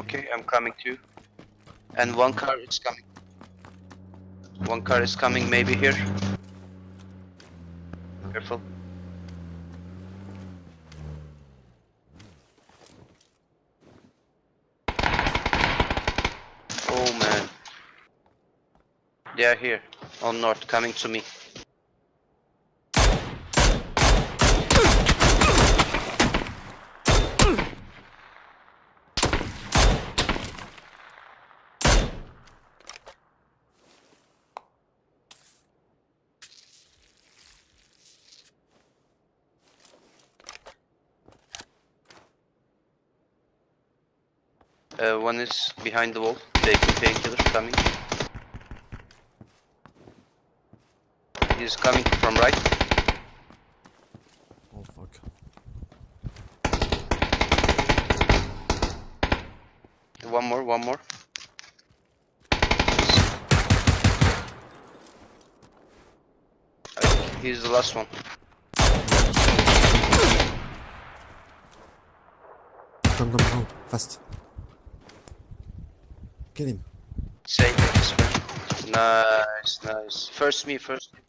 Okay, I'm coming too. And one car is coming. One car is coming, maybe here. Careful. Oh man. They are here. On north, coming to me. Uh, one is behind the wall, taking painkiller, coming. He's coming from right. Oh fuck. One more, one more. He's the last one. Come, come, come, fast. Kill him. Save. Nice, nice. First me, first me.